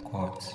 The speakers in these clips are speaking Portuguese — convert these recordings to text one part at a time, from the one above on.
Cortes.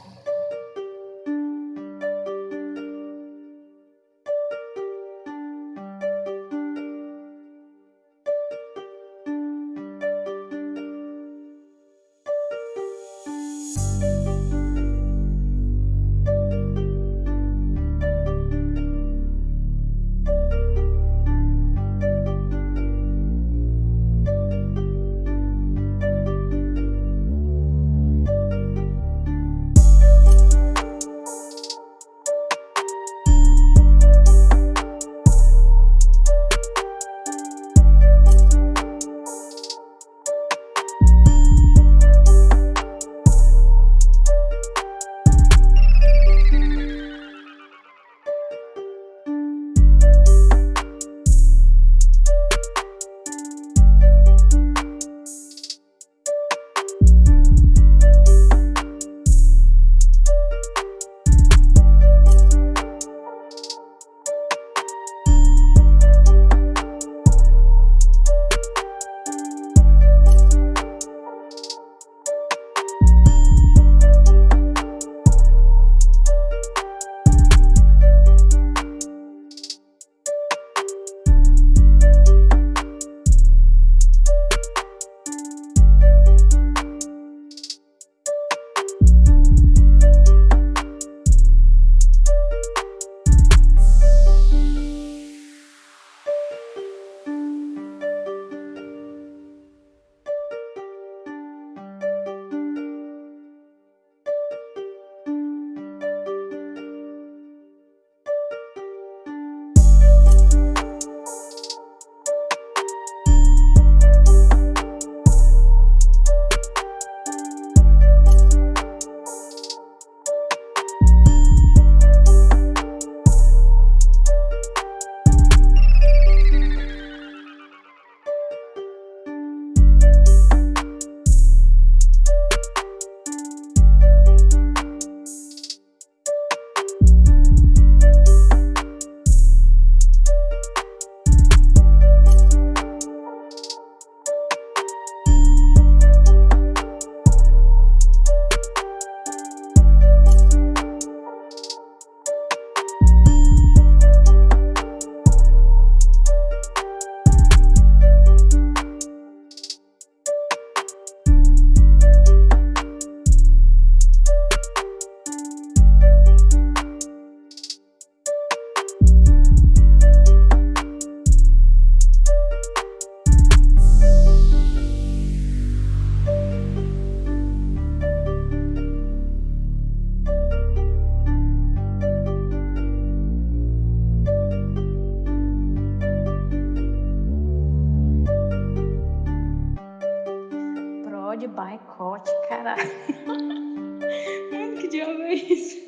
Boicote, caralho. que diabo é isso?